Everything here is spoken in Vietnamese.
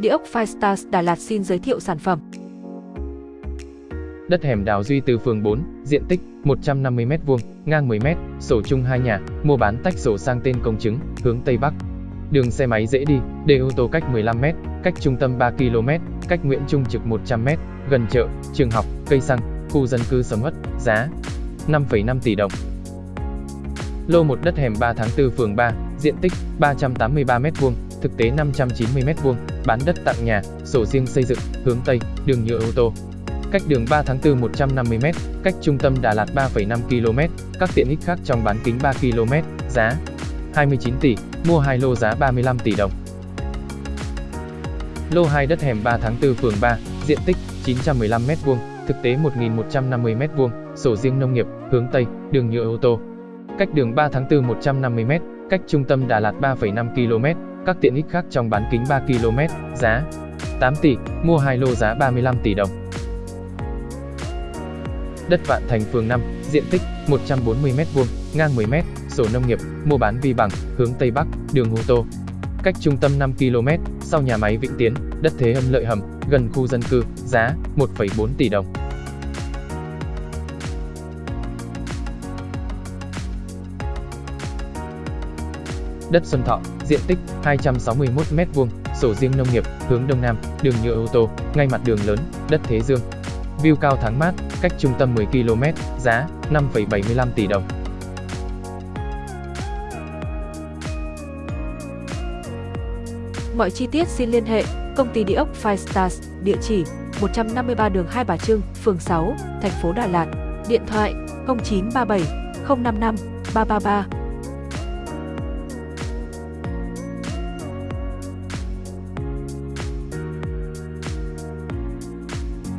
Địa ốc Firestars Đà Lạt xin giới thiệu sản phẩm. Đất hẻm Đào Duy từ phường 4, diện tích 150m2, ngang 10m, sổ chung hai nhà, mua bán tách sổ sang tên công chứng, hướng Tây Bắc. Đường xe máy dễ đi, để ô tô cách 15m, cách trung tâm 3 km, cách Nguyễn Trung Trực 100m, gần chợ, trường học, cây xăng, khu dân cư sầm uất, giá 5,5 tỷ đồng. Lô 1 đất hẻm 3 tháng 4 phường 3, diện tích 383m2, thực tế 590m2, bán đất tặng nhà, sổ riêng xây dựng, hướng Tây, đường nhựa ô tô. Cách đường 3 tháng 4 150m, cách trung tâm Đà Lạt 3,5 km, các tiện ích khác trong bán kính 3 km, giá 29 tỷ, mua hai lô giá 35 tỷ đồng. Lô 2 đất hẻm 3 tháng 4 phường 3, diện tích 915m2, thực tế 1.150m2, sổ riêng nông nghiệp, hướng Tây, đường nhựa ô tô. Cách đường 3 tháng 4 150m, cách trung tâm Đà Lạt 3,5 km, các tiện ích khác trong bán kính 3 km, giá 8 tỷ, mua hai lô giá 35 tỷ đồng. Đất Vạn Thành phường 5, diện tích 140m2, ngang 10m, sổ nông nghiệp, mua bán vi bằng, hướng Tây Bắc, đường ô tô. Cách trung tâm 5 km, sau nhà máy Vĩnh Tiến, đất thế âm lợi hầm, gần khu dân cư, giá 1,4 tỷ đồng. Đất Xuân Thọ, diện tích 261m2, sổ riêng nông nghiệp, hướng Đông Nam, đường nhựa ô tô, ngay mặt đường lớn, đất Thế Dương. View cao tháng mát, cách trung tâm 10 km, giá 5,75 tỷ đồng. Mọi chi tiết xin liên hệ công ty địa ốc Five Stars, địa chỉ 153 đường Hai Bà Trưng, phường 6, thành phố Đà Lạt, điện thoại 0937 055 333